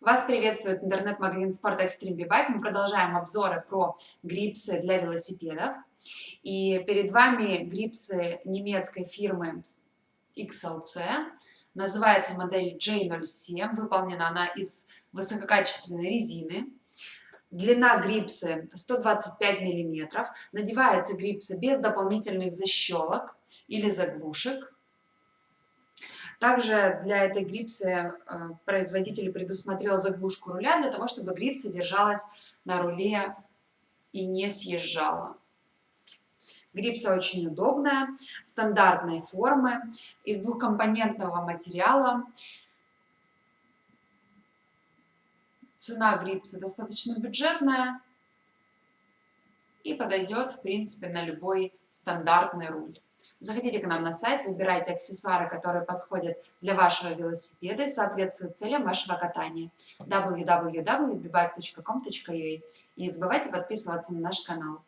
Вас приветствует интернет-магазин Sport Extreme B-Bike. Мы продолжаем обзоры про грипсы для велосипедов. И перед вами грипсы немецкой фирмы XLC. Называется модель J07. Выполнена она из высококачественной резины. Длина грипсы 125 мм. Надеваются грипсы без дополнительных защелок или заглушек. Также для этой грипсы э, производитель предусмотрел заглушку руля для того, чтобы грипса держалась на руле и не съезжала. Грипса очень удобная, стандартной формы, из двухкомпонентного материала. Цена грипса достаточно бюджетная и подойдет, в принципе, на любой стандартный руль. Заходите к нам на сайт, выбирайте аксессуары, которые подходят для вашего велосипеда и соответствуют целям вашего катания. www.bbike.com.ua И не забывайте подписываться на наш канал.